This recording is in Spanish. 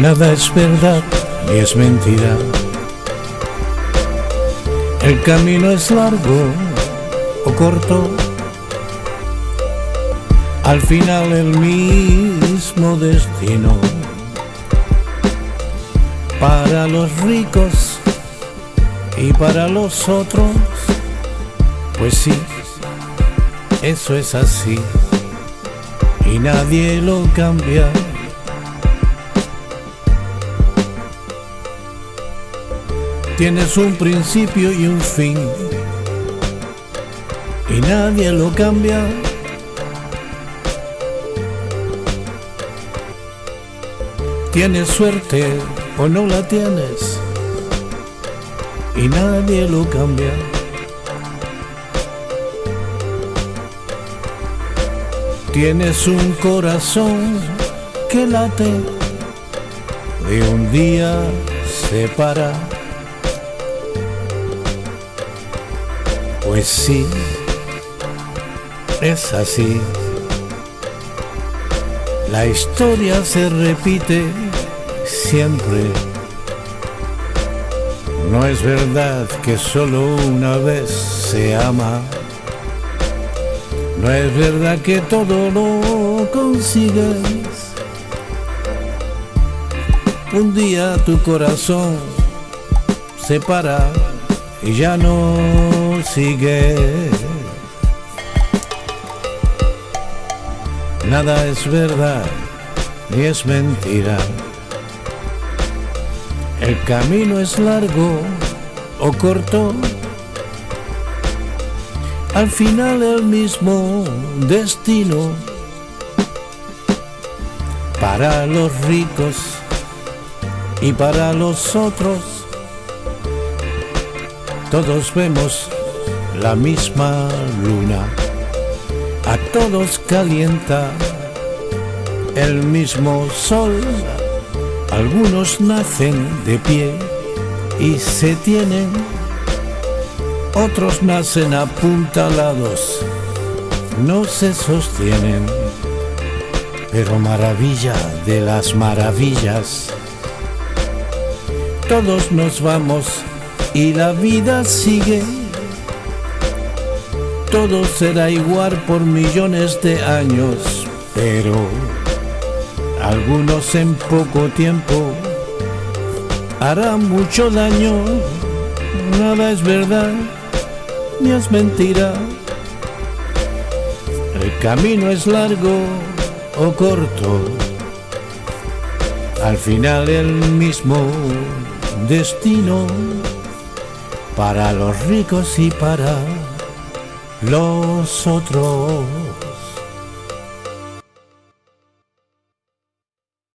Nada es verdad ni es mentira. El camino es largo o corto. Al final el mismo destino. Para los ricos y para los otros, pues sí, eso es así y nadie lo cambia. Tienes un principio y un fin y nadie lo cambia. Tienes suerte o no la tienes y nadie lo cambia. Tienes un corazón que late y un día se para. Pues sí, es así. La historia se repite siempre. No es verdad que solo una vez se ama. No es verdad que todo lo consigues. Un día tu corazón se para y ya no sigue. Nada es verdad ni es mentira. El camino es largo o corto. Al final el mismo destino para los ricos y para los otros. Todos vemos la misma luna, a todos calienta el mismo sol. Algunos nacen de pie y se tienen, otros nacen apuntalados, no se sostienen. Pero maravilla de las maravillas, todos nos vamos y la vida sigue. Todo será igual por millones de años, pero algunos en poco tiempo harán mucho daño. Nada es verdad ni es mentira. El camino es largo o corto. Al final el mismo destino para los ricos y para los otros.